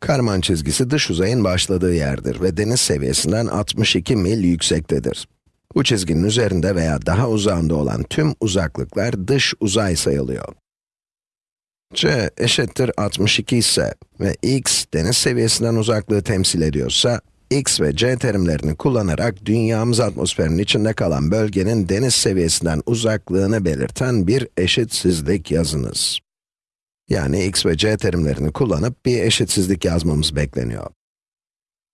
Karman çizgisi dış uzayın başladığı yerdir ve deniz seviyesinden 62 mil yüksektedir. Bu çizginin üzerinde veya daha uzağında olan tüm uzaklıklar dış uzay sayılıyor. c eşittir 62 ise ve x deniz seviyesinden uzaklığı temsil ediyorsa, x ve c terimlerini kullanarak dünyamız atmosferinin içinde kalan bölgenin deniz seviyesinden uzaklığını belirten bir eşitsizlik yazınız. Yani x ve c terimlerini kullanıp bir eşitsizlik yazmamız bekleniyor.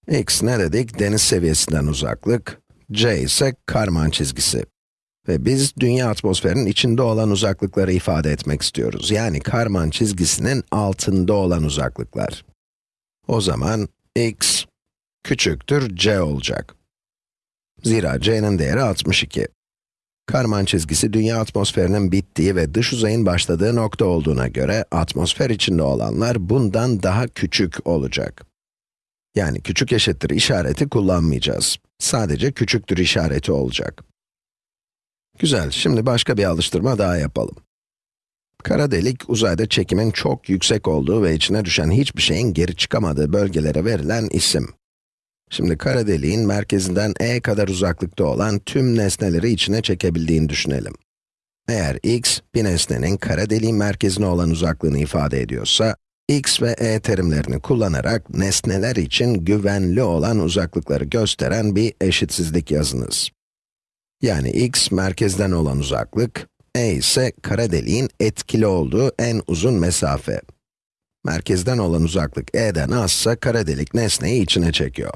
x ne dedik? Deniz seviyesinden uzaklık, c ise karman çizgisi. Ve biz dünya atmosferinin içinde olan uzaklıkları ifade etmek istiyoruz. Yani karman çizgisinin altında olan uzaklıklar. O zaman x küçüktür c olacak. Zira c'nin değeri 62. Karman çizgisi dünya atmosferinin bittiği ve dış uzayın başladığı nokta olduğuna göre atmosfer içinde olanlar bundan daha küçük olacak. Yani küçük eşittir işareti kullanmayacağız. Sadece küçüktür işareti olacak. Güzel, şimdi başka bir alıştırma daha yapalım. Kara delik, uzayda çekimin çok yüksek olduğu ve içine düşen hiçbir şeyin geri çıkamadığı bölgelere verilen isim. Şimdi kara deliğin merkezinden e kadar uzaklıkta olan tüm nesneleri içine çekebildiğini düşünelim. Eğer x, bir nesnenin kara deliğin merkezine olan uzaklığını ifade ediyorsa, x ve e terimlerini kullanarak nesneler için güvenli olan uzaklıkları gösteren bir eşitsizlik yazınız. Yani x merkezden olan uzaklık, e ise kara deliğin etkili olduğu en uzun mesafe. Merkezden olan uzaklık e'den azsa kara delik nesneyi içine çekiyor.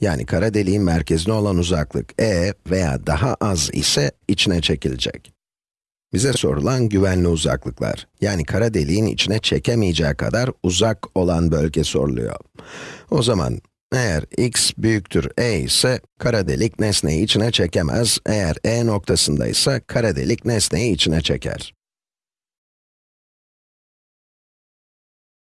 Yani kara deliğin merkezine olan uzaklık e veya daha az ise içine çekilecek. Bize sorulan güvenli uzaklıklar, yani kara deliğin içine çekemeyeceği kadar uzak olan bölge soruluyor. O zaman eğer x büyüktür e ise kara delik nesneyi içine çekemez, eğer e noktasında ise kara delik nesneyi içine çeker.